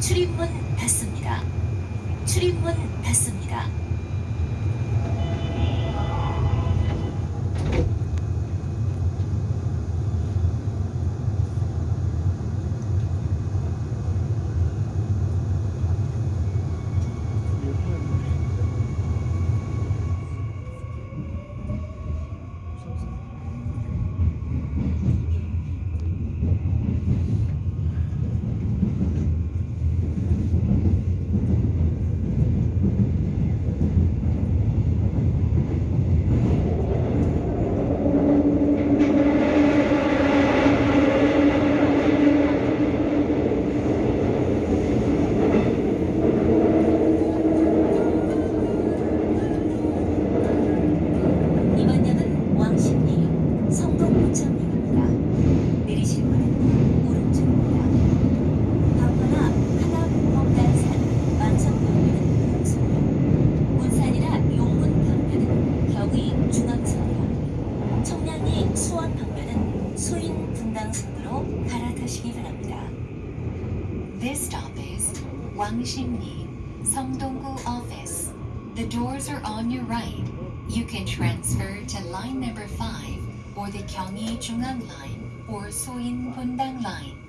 출입문 닫습니다. 출입문 닫습니다. 수인 갈아타시기 바랍니다. This stop is 왕십리, 성동구 office. The doors are on your right. You can transfer to line number 5 or the 경의 중앙 line or 수인 분당 line.